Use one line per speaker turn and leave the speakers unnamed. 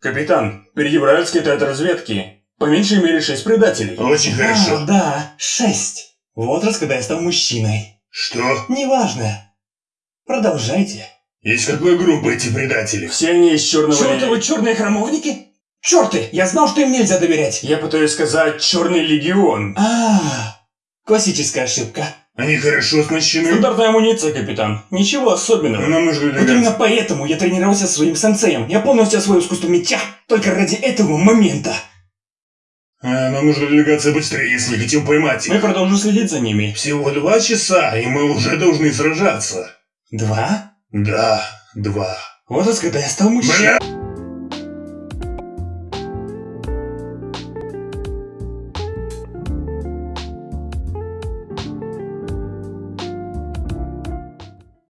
Капитан, передебрали от разведки. По меньшей мере шесть предателей.
Очень хорошо.
А, да, шесть. Возраст, когда я стал мужчиной.
Что?
Неважно. Продолжайте.
Из какой группы эти предатели?
Все они из черного...
Чёртовы черные храмовники? Черты! Я знал, что им нельзя доверять.
Я пытаюсь сказать Черный Легион.
А, классическая ошибка.
Они хорошо оснащены?
Стандартная амуниция, капитан. Ничего особенного.
Нам нужно
Вот
двигаться.
именно поэтому я тренировался со своим сенсеем. Я полностью освоил искусство меча. Только ради этого момента.
А, нам нужно двигаться быстрее, если хотим поймать их.
Мы продолжим следить за ними.
Всего два часа, и мы уже должны сражаться.
Два?
Да, два.
Возраст, когда я стал мужчиной.
Бля!